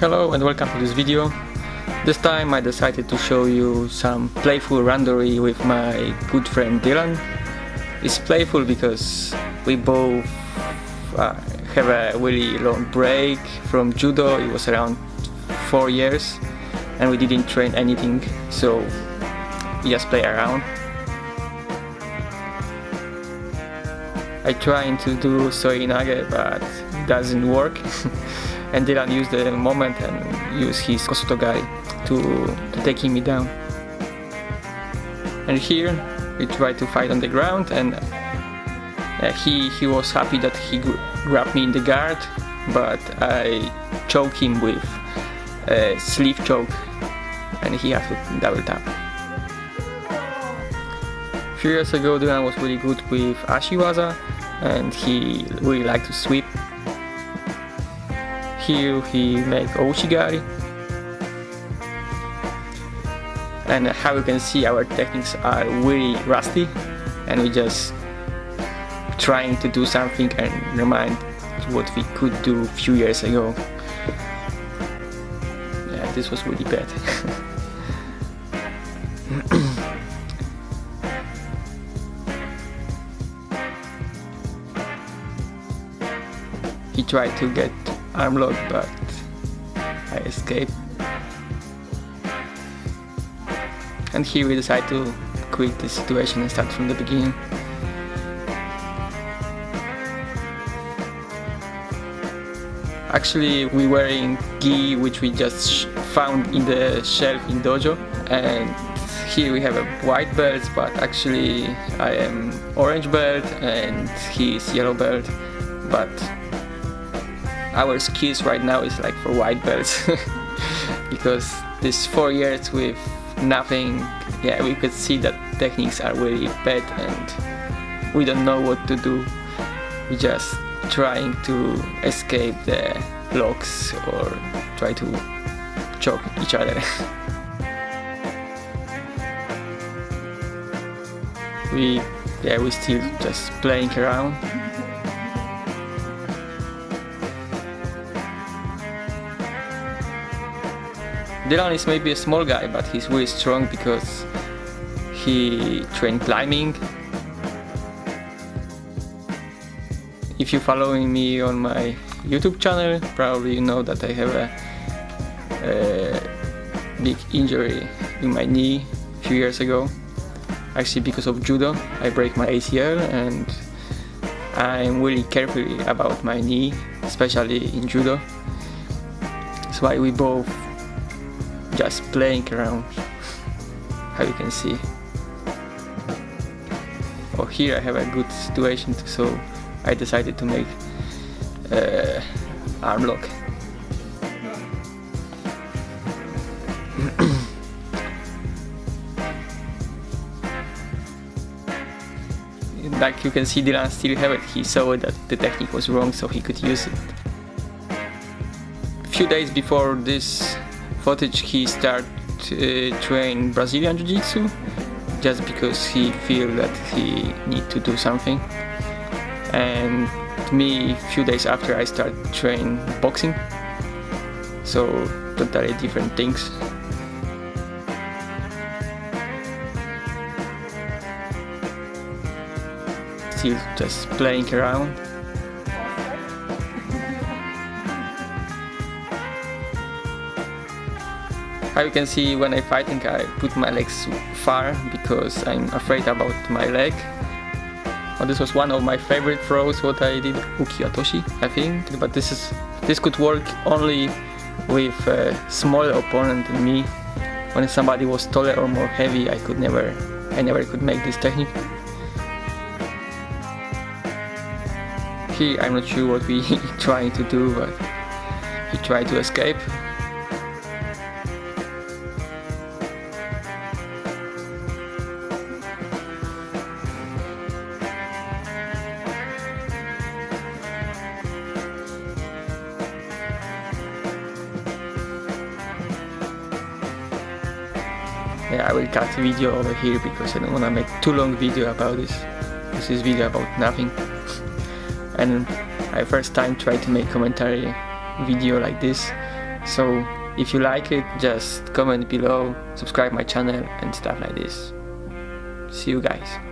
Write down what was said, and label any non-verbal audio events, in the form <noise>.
Hello and welcome to this video. This time I decided to show you some playful randori with my good friend Dylan. It's playful because we both uh, have a really long break from judo, it was around 4 years and we didn't train anything so we just play around. I tried to do seoi nage but doesn't work <laughs> and Dylan used the moment and used his kosotogari to, to taking me down. And here we tried to fight on the ground and uh, he, he was happy that he grabbed me in the guard but I choked him with a sleeve choke and he had to double tap. A few years ago Dylan was really good with Ashiwaza and he really liked to sweep here he make Ouchigari and how you can see our techniques are really rusty and we just trying to do something and remind what we could do a few years ago. Yeah this was really bad. <coughs> He tried to get arm lock but I escaped and here we decide to quit the situation and start from the beginning. Actually we were in gi which we just found in the shelf in dojo. And here we have a white belt but actually I am orange belt and he is yellow belt but our skills right now is like for white belts. <laughs> Because this four years with nothing yeah we could see that techniques are really bad and we don't know what to do. We just trying to escape the blocks or try to choke each other. <laughs> We yeah we still just playing around Dylan is maybe a small guy, but he's really strong because he trained climbing. If you're following me on my YouTube channel, probably you know that I have a, a big injury in my knee a few years ago. Actually because of judo, I break my ACL and I'm really careful about my knee, especially in judo. That's why we both just playing around how you can see. Oh here I have a good situation so I decided to make uh, arm lock. <coughs> Like you can see Dylan still have it, he saw that the technique was wrong so he could use it. A few days before this footage he start uh, train Brazilian Jiu-Jitsu just because he feel that he need to do something. And me few days after I start train boxing. So totally different things. Still just playing around How you can see when I fighting I put my legs far because I'm afraid about my leg. This was one of my favorite throws what I did Uki otoshi I think but this is this could work only with a smaller opponent than me. When somebody was taller or more heavy I could never I never could make this technique. Here I'm not sure what we <laughs> trying to do but he tried to escape yeah, I will cut the video over here because I don't want to make too long video about this. This is video about nothing. and I first time try to make commentary video like this So if you like it, just comment below, subscribe my channel and stuff like this. See you guys.